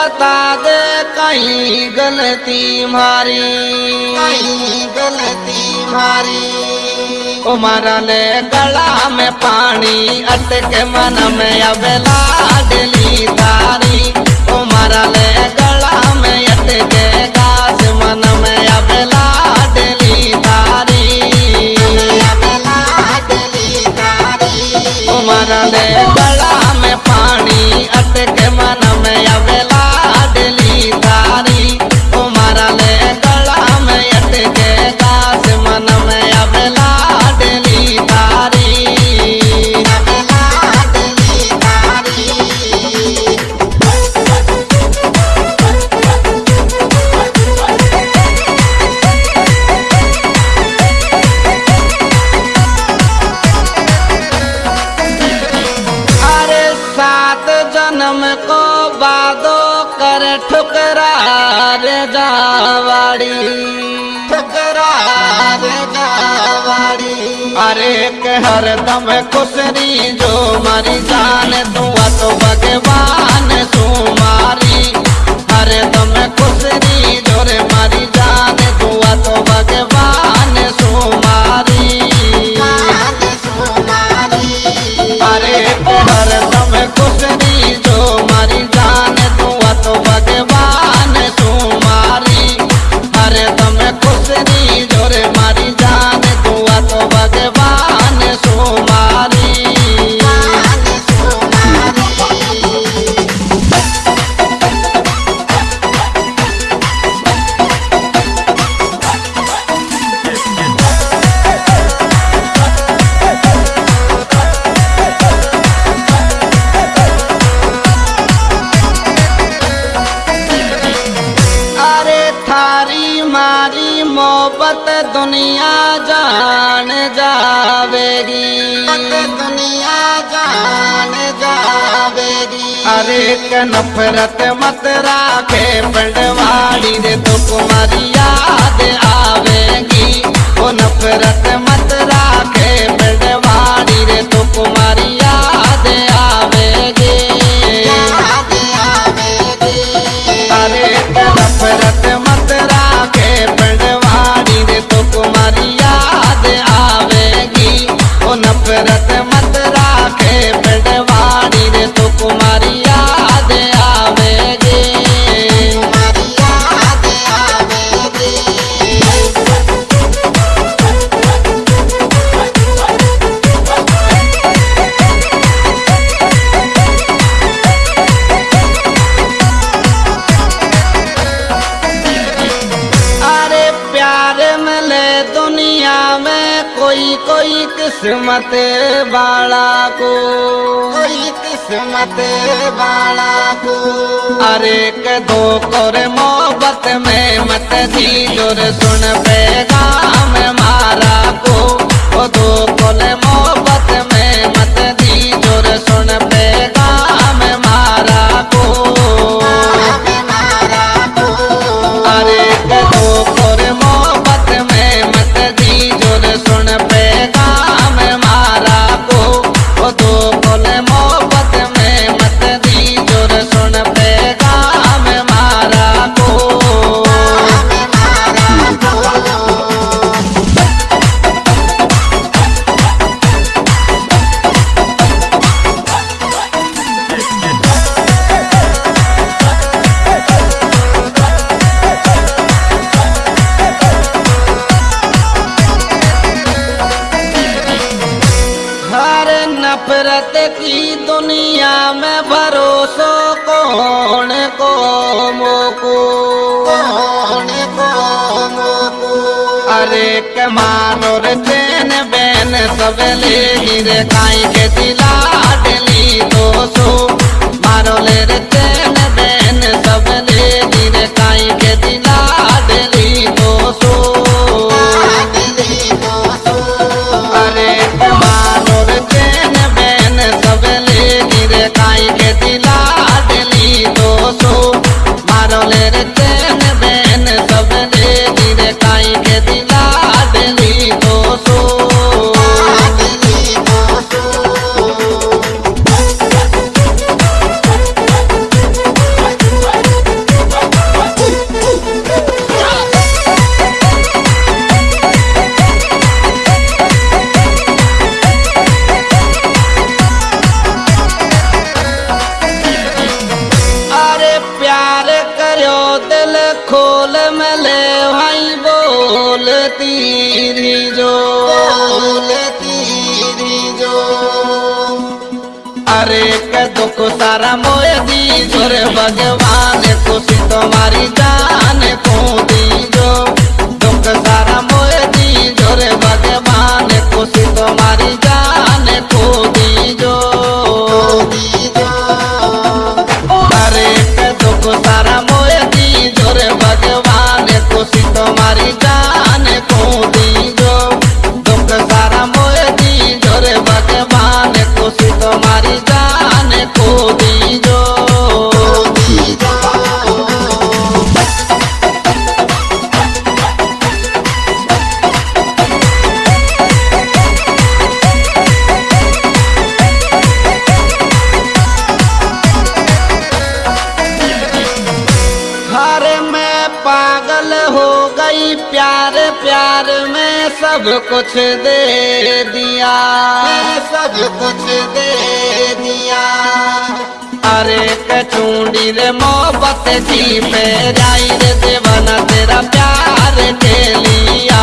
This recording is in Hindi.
बता दे कहीं गलती मारी। कहीं गलती मारी। ओ मारा ले गला में पानी अटके मन में अब लाडली तारी। ओ मारा ले गला में अटके गाज मन में अब जावाड़ी अरे के हर दम खुशरी जो मरी जान, दुआ तो भगवान सुमारी। हर दम खुशरी जो मारी जान मोहब्बत दुनिया जान जावेगी। मत दुनिया जान जावेगी। अरे के नफरत मत राखे पंडवाड़ी रे तो तुम्हारी याद आवेगी। वो नफरत मत राखे पंडवाड़ी रे तो तुम्हारी याद किस्मत बाला को कोई किस्मत बाला को अरे के दो कर मोहब्बत में मत दी ज़ोर सुन पैगाम मारा को दो कोले मोहब्बत नफरत की दुनिया में भरोसो कौन को मोको? कौन को मोको? अरे के मारो रे चैन बैन सब ले गिरे काई के दिला डली सो। मारो ले रे प्यार करो दिल खोल मले भाई बोल तीरी जो। बोल तीरी जो। अरे के दुख सारा मोय दी भगवान खुशी तुम्हारी जान। सब कुछ दे दिया। सब कुछ दे दिया। अरे कचूंडी रे मोहब्बत जी पे जाई रे देवना तेरा प्यार के लिया